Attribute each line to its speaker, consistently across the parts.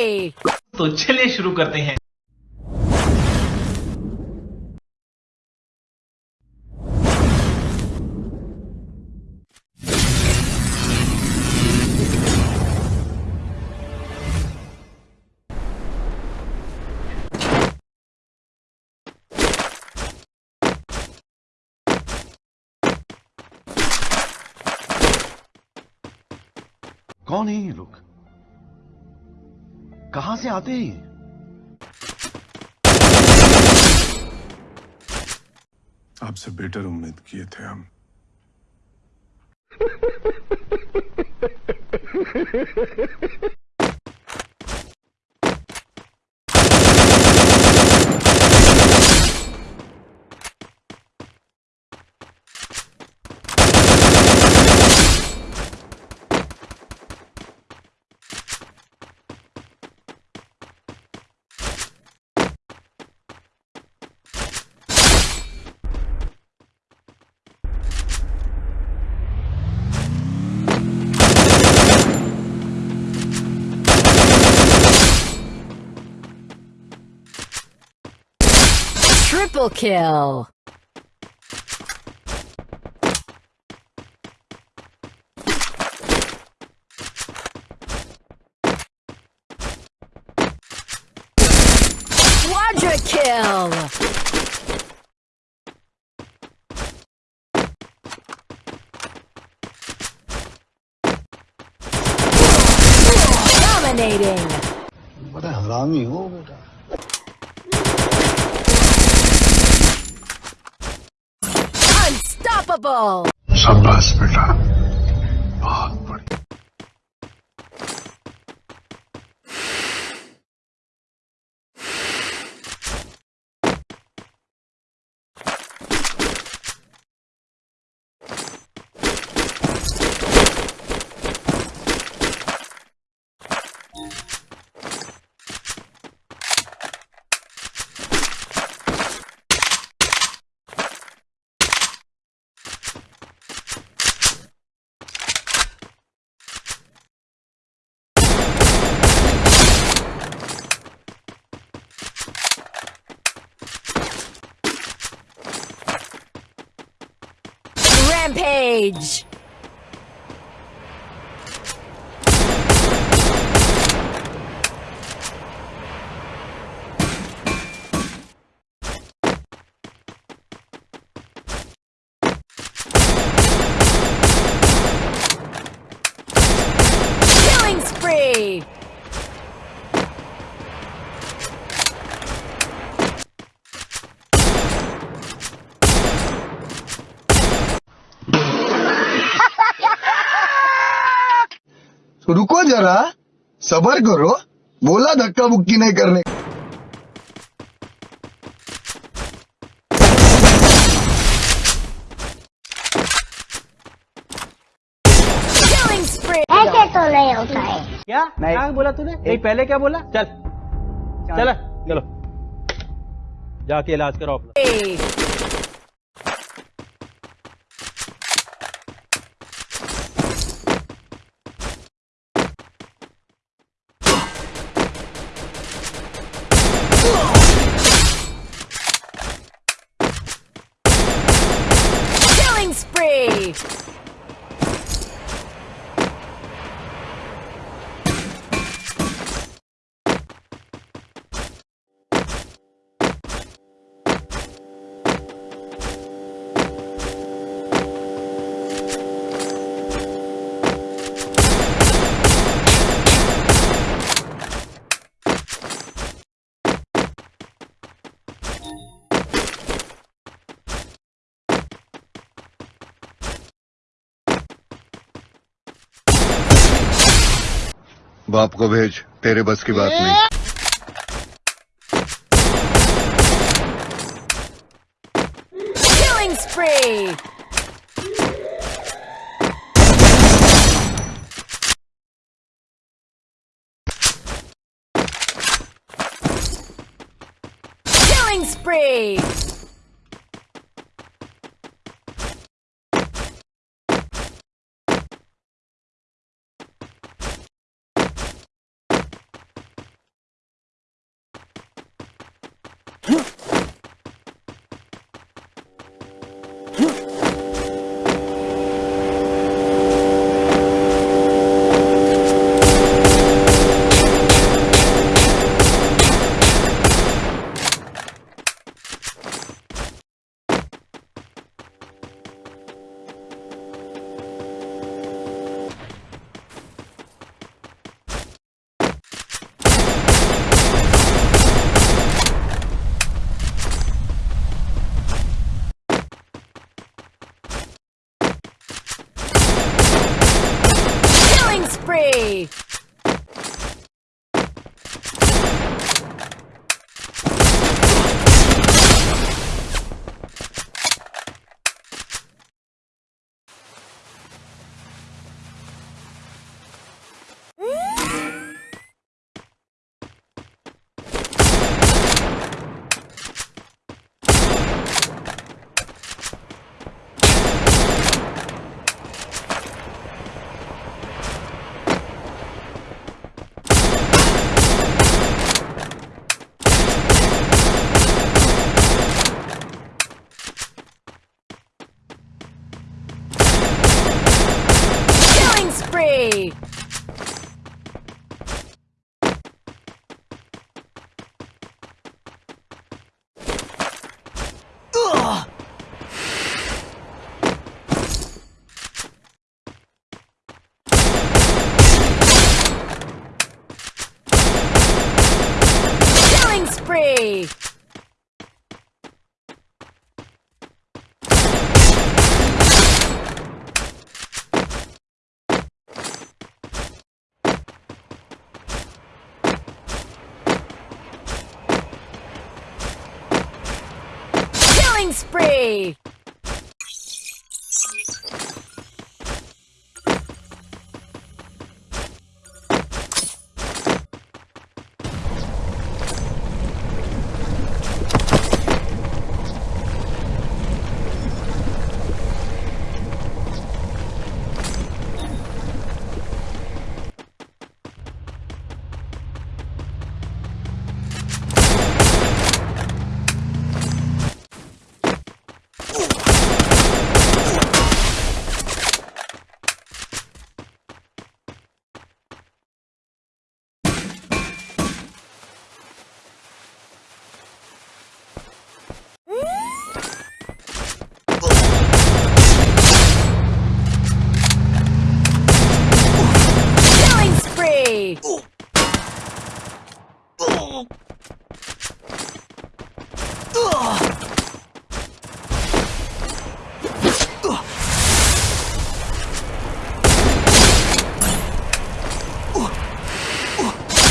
Speaker 1: तो चलिए शुरू करते हैं।
Speaker 2: कौन है ये लोग? कहाँ से आते हैं?
Speaker 3: आपसे बेटर उम्मीद किए थे हम
Speaker 4: Triple kill! Quadra kill! Dominating!
Speaker 5: बड़ा हरामी हो बेटा
Speaker 4: Unstoppable! Shambhas,
Speaker 5: beta. Age. जरा सबर करो बोला धक्का बुक्की नहीं करने!
Speaker 6: ऐसे तो नहीं होता है।
Speaker 1: क्या? क्या बोला तूने? नहीं पहले क्या बोला? चल। चल। चलो। जाके इलाज करो
Speaker 2: बाप को भेज तेरे बस की बात नहीं
Speaker 4: Killing spree! Killing spree! free!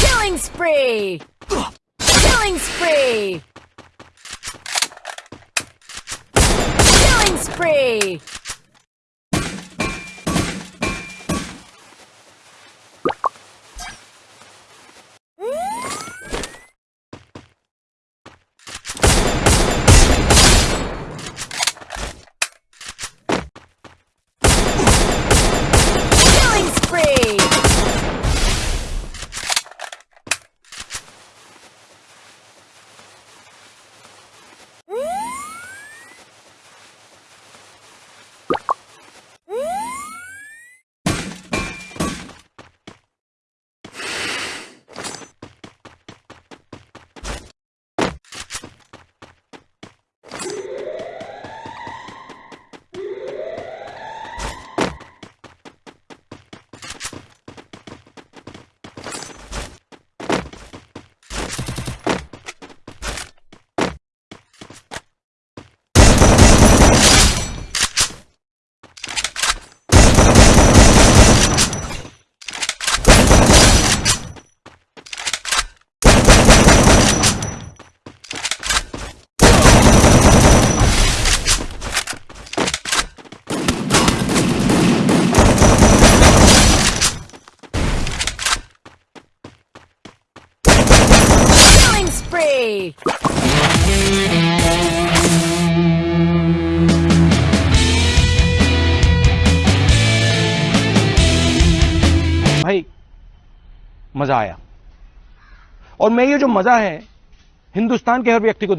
Speaker 4: Killing spree! Killing spree! Killing spree! Killing
Speaker 1: भाई, मज़ा आया। और मैं ये जो मज़ा है, हिंदुस्तान के हर व्यक्ति को